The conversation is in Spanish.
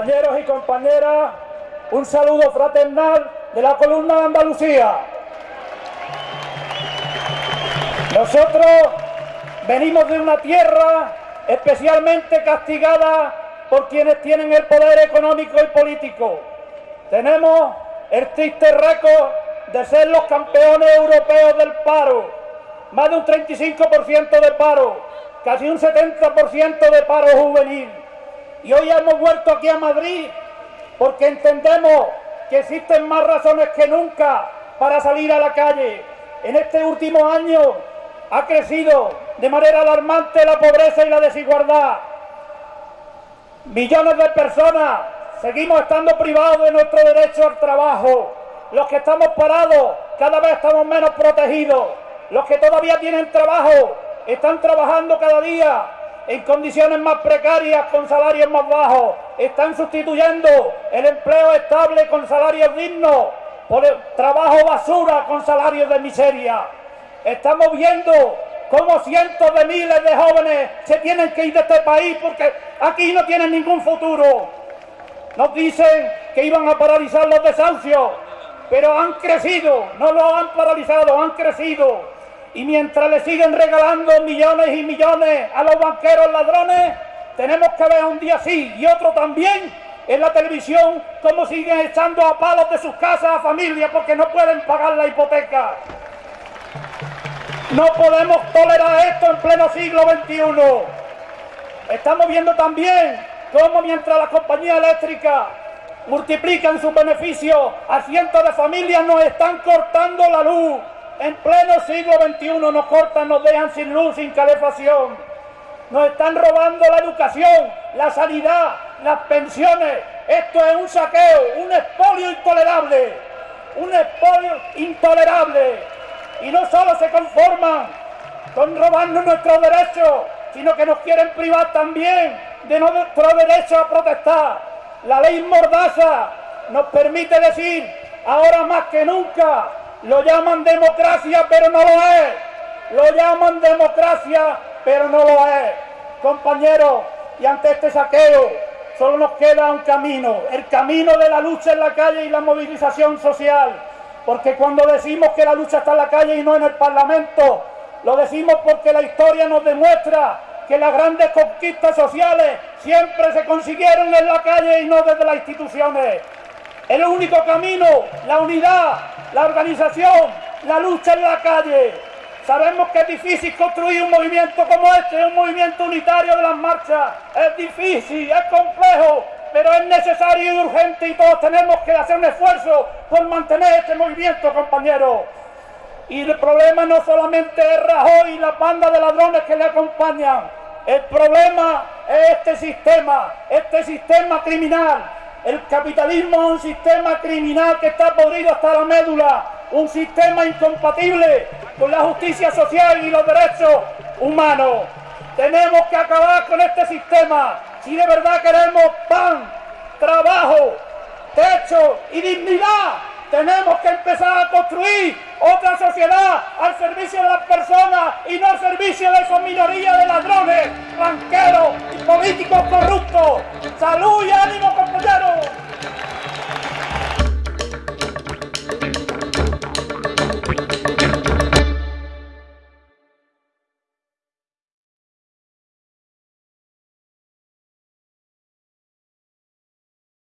Compañeros y compañeras, un saludo fraternal de la columna de Andalucía. Nosotros venimos de una tierra especialmente castigada por quienes tienen el poder económico y político. Tenemos el triste récord de ser los campeones europeos del paro, más de un 35% de paro, casi un 70% de paro juvenil. Y hoy hemos vuelto aquí a Madrid porque entendemos que existen más razones que nunca para salir a la calle. En este último año ha crecido de manera alarmante la pobreza y la desigualdad. Millones de personas seguimos estando privados de nuestro derecho al trabajo. Los que estamos parados cada vez estamos menos protegidos. Los que todavía tienen trabajo están trabajando cada día en condiciones más precarias con salarios más bajos. Están sustituyendo el empleo estable con salarios dignos por el trabajo basura con salarios de miseria. Estamos viendo cómo cientos de miles de jóvenes se tienen que ir de este país porque aquí no tienen ningún futuro. Nos dicen que iban a paralizar los desahucios, pero han crecido, no lo han paralizado, han crecido. Y mientras le siguen regalando millones y millones a los banqueros ladrones, tenemos que ver un día sí y otro también en la televisión cómo siguen echando a palos de sus casas a familias porque no pueden pagar la hipoteca. No podemos tolerar esto en pleno siglo XXI. Estamos viendo también cómo mientras las compañías eléctricas multiplican sus beneficios a cientos de familias nos están cortando la luz. En pleno siglo XXI nos cortan, nos dejan sin luz, sin calefacción. Nos están robando la educación, la sanidad, las pensiones. Esto es un saqueo, un expolio intolerable. Un expolio intolerable y no solo se conforman con robarnos nuestros derechos, sino que nos quieren privar también de nuestro derecho a protestar. La ley Mordaza nos permite decir, ahora más que nunca, lo llaman democracia, pero no lo es. Lo llaman democracia, pero no lo es. Compañeros, y ante este saqueo, solo nos queda un camino, el camino de la lucha en la calle y la movilización social porque cuando decimos que la lucha está en la calle y no en el Parlamento, lo decimos porque la historia nos demuestra que las grandes conquistas sociales siempre se consiguieron en la calle y no desde las instituciones. El único camino, la unidad, la organización, la lucha en la calle. Sabemos que es difícil construir un movimiento como este, un movimiento unitario de las marchas. Es difícil, es complejo, pero es necesario y urgente y todos tenemos que hacer un esfuerzo por mantener este movimiento, compañeros. Y el problema no solamente es Rajoy y la banda de ladrones que le acompañan, el problema es este sistema, este sistema criminal. El capitalismo es un sistema criminal que está podrido hasta la médula, un sistema incompatible con la justicia social y los derechos humanos. Tenemos que acabar con este sistema si de verdad queremos pan, trabajo, techo y dignidad, tenemos que empezar a construir otra sociedad al servicio de las personas y no al servicio de esa minoría de ladrones, banqueros y políticos corruptos. ¡Salud y ánimo, compañeros!